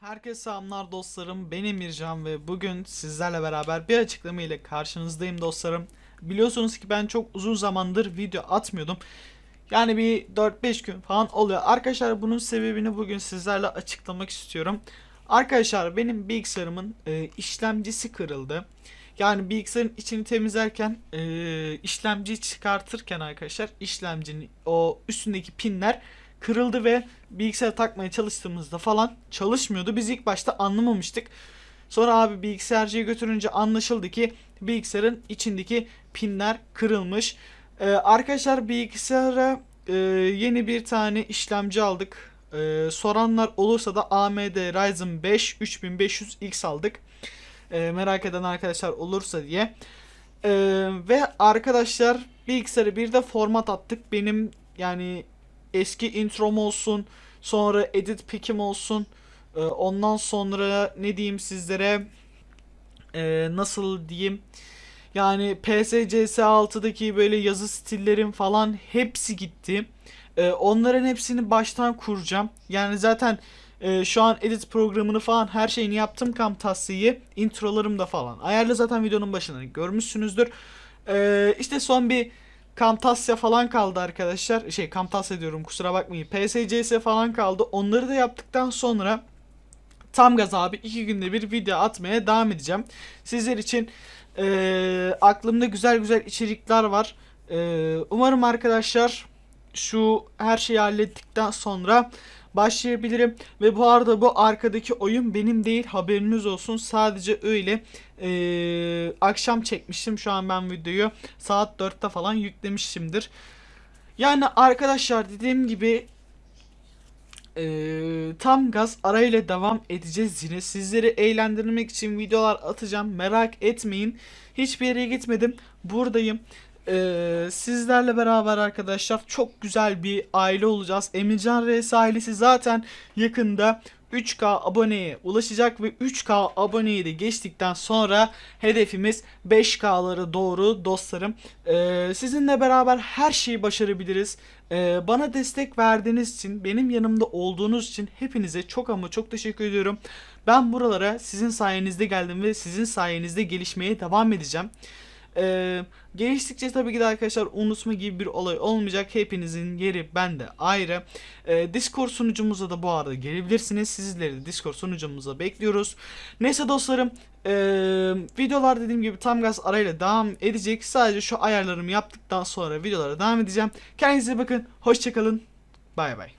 Herkese selamlar dostlarım. Ben Emircan ve bugün sizlerle beraber bir açıklama ile karşınızdayım dostlarım. Biliyorsunuz ki ben çok uzun zamandır video atmıyordum. Yani bir 4-5 gün falan oluyor. Arkadaşlar bunun sebebini bugün sizlerle açıklamak istiyorum. Arkadaşlar benim bilgisayarımın e, işlemcisi kırıldı. Yani bilgisayarın içini temizlerken e, işlemciyi çıkartırken arkadaşlar işlemcinin o üstündeki pinler kırıldı ve bilgisayara takmaya çalıştığımızda falan çalışmıyordu. Biz ilk başta anlamamıştık. Sonra abi bilgisayarcıya götürünce anlaşıldı ki bilgisayarın içindeki pinler kırılmış. Ee, arkadaşlar bilgisayara e, yeni bir tane işlemci aldık. Ee, soranlar olursa da AMD Ryzen 5 3500X aldık. Ee, merak eden arkadaşlar olursa diye. Ee, ve arkadaşlar bilgisayarı bir de format attık. Benim yani eski introm olsun, sonra edit pick'im olsun. Ee, ondan sonra ne diyeyim sizlere ee, nasıl diyeyim yani PSCS 6'daki böyle yazı stillerim falan hepsi gitti. Ee, onların hepsini baştan kuracağım. Yani zaten e, şu an edit programını falan her şeyini yaptım Camtasia'yı. Introlarım da falan. Ayarlı zaten videonun başında görmüşsünüzdür. Ee, işte son bir Camtasia falan kaldı arkadaşlar. Şey Camtasia diyorum kusura bakmayın. PSCS falan kaldı. Onları da yaptıktan sonra tam gaz abi iki günde bir video atmaya devam edeceğim. Sizler için eee, aklımda güzel güzel içerikler var. Eee, umarım arkadaşlar şu her şeyi hallettikten sonra başlayabilirim. Ve bu arada bu arkadaki oyun benim değil haberiniz olsun. Sadece öyle eee, akşam çekmiştim. Şu an ben videoyu saat 4'te falan yüklemişimdir. Yani arkadaşlar dediğim gibi eee, tam gaz arayla devam edeceğiz yine. Sizleri eğlendirmek için videolar atacağım. Merak etmeyin. Hiçbir yere gitmedim. Buradayım. Eee, sizlerle beraber arkadaşlar çok güzel bir aile olacağız. Emircan Reis ailesi zaten yakında 3K aboneye ulaşacak ve 3K aboneyi de geçtikten sonra hedefimiz 5K'lara doğru dostlarım. Eee, sizinle beraber her şeyi başarabiliriz. Eee, bana destek verdiğiniz için, benim yanımda olduğunuz için hepinize çok ama çok teşekkür ediyorum. Ben buralara sizin sayenizde geldim ve sizin sayenizde gelişmeye devam edeceğim. Ee, geliştikçe tabii ki de arkadaşlar unutma gibi bir olay olmayacak. Hepinizin yeri bende ayrı. Ee, Discord sunucumuza da bu arada gelebilirsiniz. Sizleri de Discord sunucumuza bekliyoruz. Neyse dostlarım ee, videolar dediğim gibi tam gaz arayla devam edecek. Sadece şu ayarlarımı yaptıktan sonra videolara devam edeceğim. Kendinize bakın. Hoşçakalın. Bay bay.